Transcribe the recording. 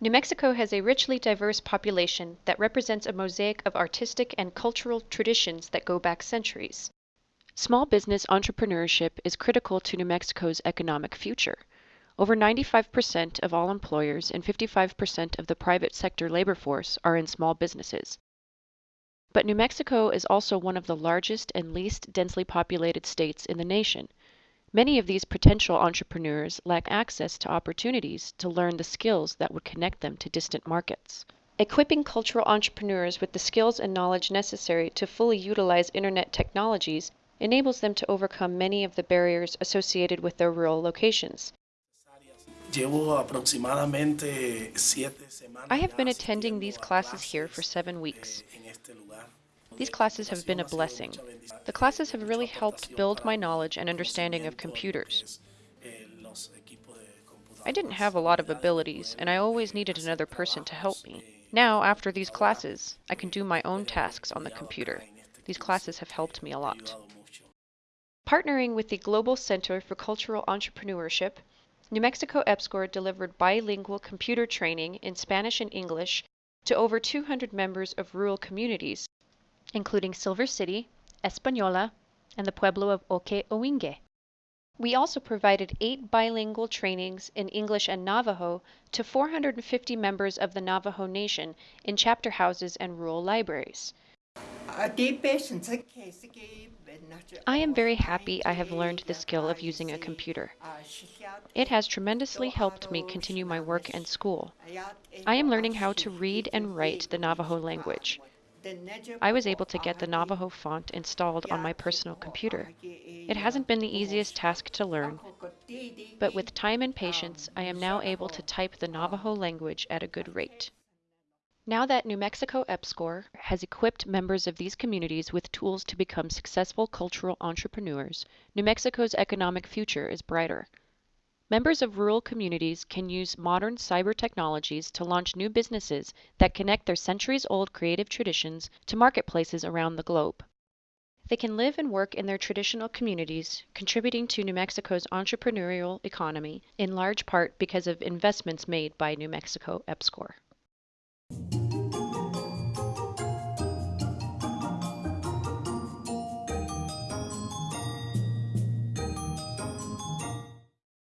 New Mexico has a richly diverse population that represents a mosaic of artistic and cultural traditions that go back centuries. Small business entrepreneurship is critical to New Mexico's economic future. Over 95% of all employers and 55% of the private sector labor force are in small businesses. But New Mexico is also one of the largest and least densely populated states in the nation. Many of these potential entrepreneurs lack access to opportunities to learn the skills that would connect them to distant markets. Equipping cultural entrepreneurs with the skills and knowledge necessary to fully utilize internet technologies enables them to overcome many of the barriers associated with their rural locations. I have been attending these classes here for seven weeks. These classes have been a blessing. The classes have really helped build my knowledge and understanding of computers. I didn't have a lot of abilities, and I always needed another person to help me. Now, after these classes, I can do my own tasks on the computer. These classes have helped me a lot. Partnering with the Global Center for Cultural Entrepreneurship, New Mexico EPSCoR delivered bilingual computer training in Spanish and English to over 200 members of rural communities, including Silver City, Española, and the pueblo of Owingeh. We also provided eight bilingual trainings in English and Navajo to 450 members of the Navajo Nation in chapter houses and rural libraries. I am very happy I have learned the skill of using a computer. It has tremendously helped me continue my work and school. I am learning how to read and write the Navajo language. I was able to get the Navajo font installed on my personal computer. It hasn't been the easiest task to learn, but with time and patience, I am now able to type the Navajo language at a good rate. Now that New Mexico EPSCoR has equipped members of these communities with tools to become successful cultural entrepreneurs, New Mexico's economic future is brighter. Members of rural communities can use modern cyber technologies to launch new businesses that connect their centuries old creative traditions to marketplaces around the globe. They can live and work in their traditional communities, contributing to New Mexico's entrepreneurial economy in large part because of investments made by New Mexico EPSCoR.